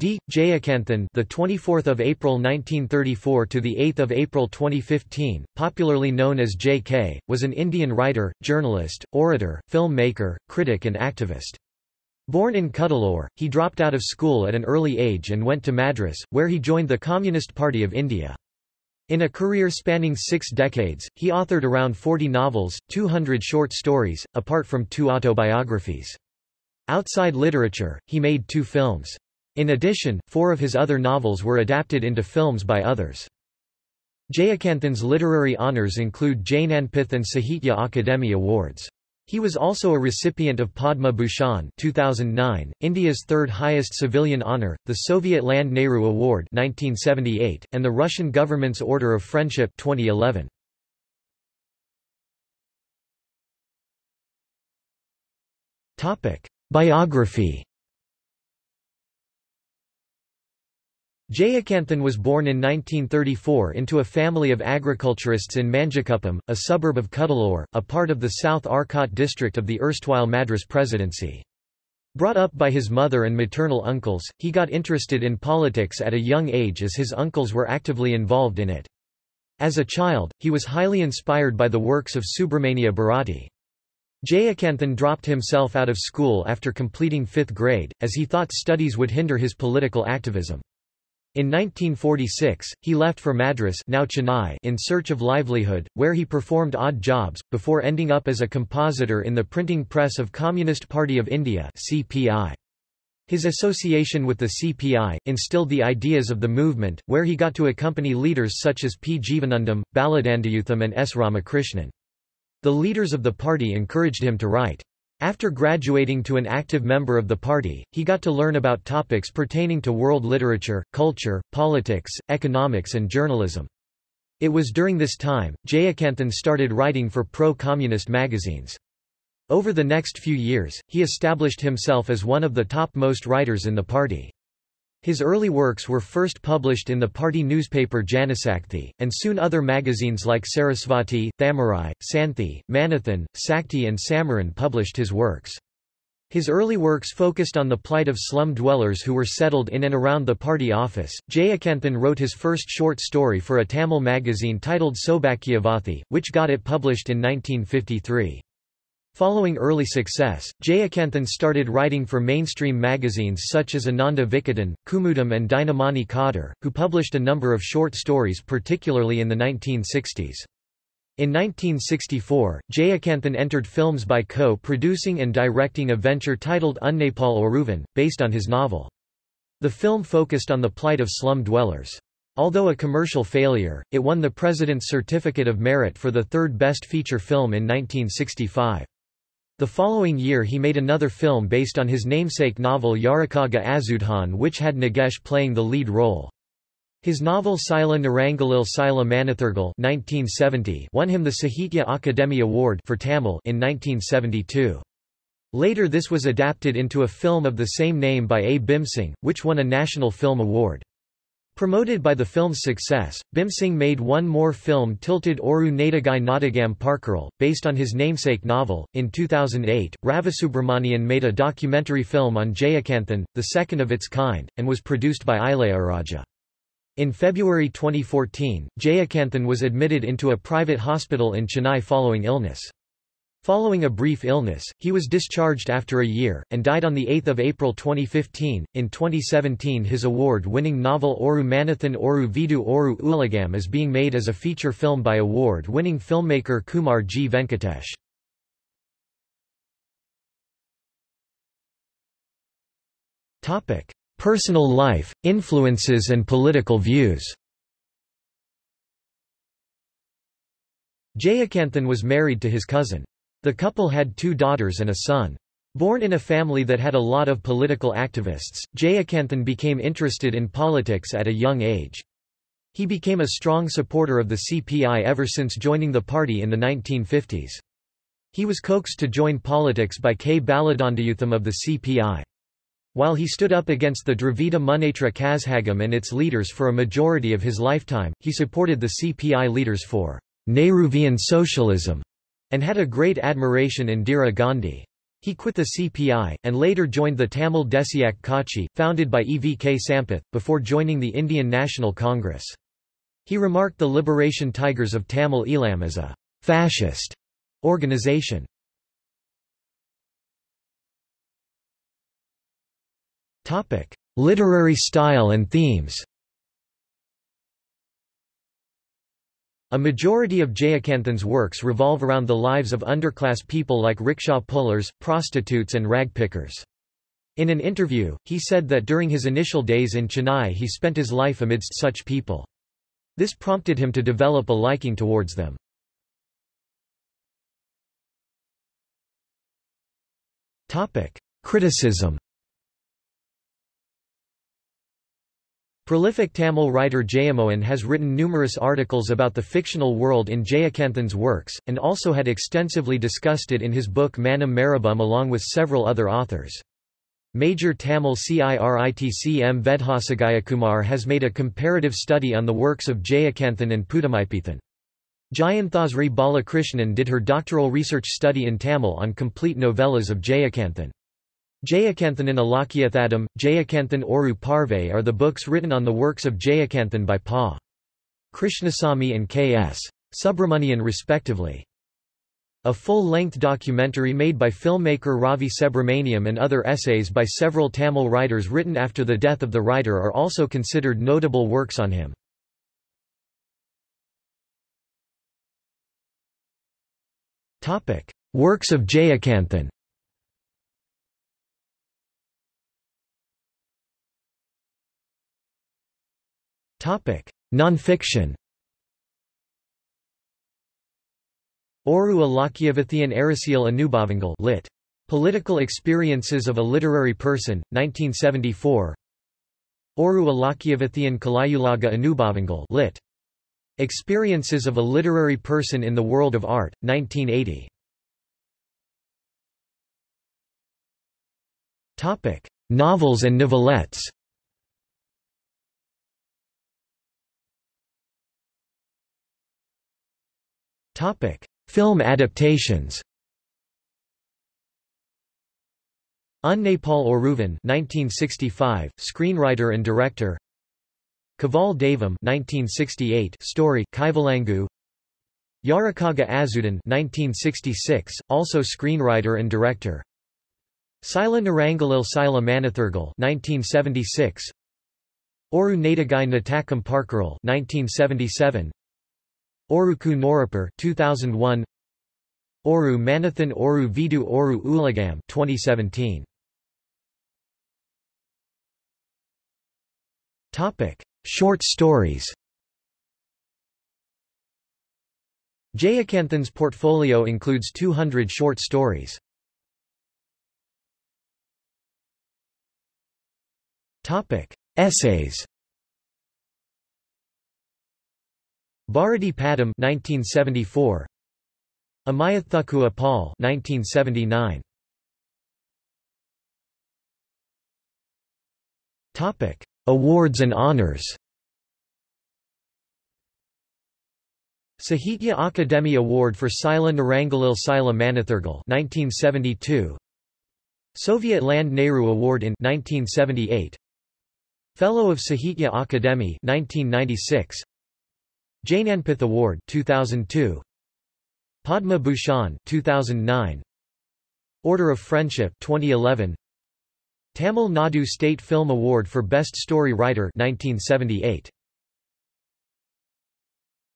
D. Jayakanthan, the 24th of April 1934 to the 8th of April 2015, popularly known as J.K., was an Indian writer, journalist, orator, filmmaker, critic and activist. Born in Cuddalore, he dropped out of school at an early age and went to Madras, where he joined the Communist Party of India. In a career spanning six decades, he authored around 40 novels, 200 short stories, apart from two autobiographies. Outside literature, he made two films. In addition, four of his other novels were adapted into films by others. Jayakanthan's literary honours include Jnanpith and Sahitya Akademi Awards. He was also a recipient of Padma Bhushan 2009, India's third highest civilian honour, the Soviet Land Nehru Award 1978, and the Russian government's Order of Friendship 2011. Biography Jayakanthan was born in 1934 into a family of agriculturists in Manjakuppam, a suburb of Cuddalore, a part of the South Arcot district of the erstwhile Madras Presidency. Brought up by his mother and maternal uncles, he got interested in politics at a young age as his uncles were actively involved in it. As a child, he was highly inspired by the works of Subramania Bharati. Jayakanthan dropped himself out of school after completing fifth grade, as he thought studies would hinder his political activism. In 1946, he left for Madras now Chennai in search of livelihood, where he performed odd jobs, before ending up as a compositor in the printing press of Communist Party of India CPI. His association with the CPI, instilled the ideas of the movement, where he got to accompany leaders such as P. Jivanandam, Baladandayutham and S. Ramakrishnan. The leaders of the party encouraged him to write. After graduating to an active member of the party, he got to learn about topics pertaining to world literature, culture, politics, economics and journalism. It was during this time, Jayakanthan started writing for pro-communist magazines. Over the next few years, he established himself as one of the top-most writers in the party. His early works were first published in the party newspaper Janasakti, and soon other magazines like Sarasvati, Thamarai, Santhi, Manithan, Sakti and Samaran published his works. His early works focused on the plight of slum dwellers who were settled in and around the party office. Jayakanthan wrote his first short story for a Tamil magazine titled Sobhakyavathi, which got it published in 1953. Following early success, Jayakanthan started writing for mainstream magazines such as Ananda Vikatan, Kumudam and Dinamani Kadhir, who published a number of short stories particularly in the 1960s. In 1964, Jayakanthan entered films by co-producing and directing a venture titled Unnaipol Oruvan, based on his novel. The film focused on the plight of slum dwellers. Although a commercial failure, it won the President's Certificate of Merit for the third best feature film in 1965. The following year he made another film based on his namesake novel Yarakaga Azudhan which had Nagesh playing the lead role. His novel Sila Nerangalil Sila Manithargal 1970 won him the Sahitya Akademi Award for Tamil in 1972. Later this was adapted into a film of the same name by A. Bhimsingh, which won a National Film Award. Promoted by the film's success, Bhimsingh made one more film Tilted Oru Nadagai Nadagam Parkaral, based on his namesake novel. In 2008, Ravi Subramaniam made a documentary film on Jayakanthan, the second of its kind, and was produced by Ilayaraja. In February 2014, Jayakanthan was admitted into a private hospital in Chennai following illness. Following a brief illness, he was discharged after a year, and died on 8 April 2015. In 2017 his award-winning novel Oru Manithan Oru Veedu Oru Ulagam is being made as a feature film by award-winning filmmaker Kumar G. Venkatesh. Personal life, influences and political views Jayakanthan was married to his cousin. The couple had two daughters and a son. Born in a family that had a lot of political activists, Jayakanthan became interested in politics at a young age. He became a strong supporter of the CPI ever since joining the party in the 1950s. He was coaxed to join politics by K. Baladandayutham of the CPI. While he stood up against the Dravida Munnetra Kazhagam and its leaders for a majority of his lifetime, he supported the CPI leaders for Nehruvian socialism and had a great admiration Indira Gandhi. He quit the CPI, and later joined the Tamil Desiyak Katchi, founded by E. V. K. Sampath, before joining the Indian National Congress. He remarked the Liberation Tigers of Tamil Eelam as a «fascist» organization. Literary style and themes A majority of Jayakanthan's works revolve around the lives of underclass people like rickshaw pullers, prostitutes and rag pickers. In an interview, he said that during his initial days in Chennai he spent his life amidst such people. This prompted him to develop a liking towards them. Criticism Prolific Tamil writer Jayamohan has written numerous articles about the fictional world in Jayakanthan's works, and also had extensively discussed it in his book Manam Marabum along with several other authors. Major Tamil CIRITC M. Vedhasagayakumar has made a comparative study on the works of Jayakanthan and Pudhumaipithan. Jayanthasri Balakrishnan did her doctoral research study in Tamil on complete novellas of Jayakanthan. Jayakanthan and Alakyathadam, Jayakanthan Oru Parve are the books written on the works of Jayakanthan by Pa. Krishnasamy and K.S. Subramanian respectively. A full-length documentary made by filmmaker Ravi Subramaniam and other essays by several Tamil writers written after the death of the writer are also considered notable works on him. Works of Jayakanthan Non-fiction. Oru Alakyavathian Arasiel Anubhavangal lit. Political Experiences of a Literary Person, 1974 Oru Alakyavathian Kalayulaga Anubhavangal lit. Experiences of a Literary Person in the World of Art, 1980 Novels and novelettes Film adaptations. Unnaipol Oruvan 1965, screenwriter and director. Kaval Deivam 1968, story Kaivalangu. Yarakaga Azudan 1966, also screenwriter and director. Sila Nerangalil Sila Manithargal 1976 Oru Nadagai Natakam Parkaral 1977 Oruku Norapur 2001 Oru Manithan Oru Veedu Oru Ulagam 2017 Topic Short stories. Jayakanthan's portfolio includes 200 short stories. Topic Essays Bharati Padam 1974 Amayathukua Paul 1979 Topic Awards and honors. Sahitya Akademi Award for Sila Nerangalil Sila Manithargal 1972 Soviet Land Nehru Award in 1978 Fellow of Sahitya Akademi 1996 Jnanpith Award 2002 Padma Bhushan 2009 Order of Friendship 2011 Tamil Nadu State Film Award for Best Story Writer 1978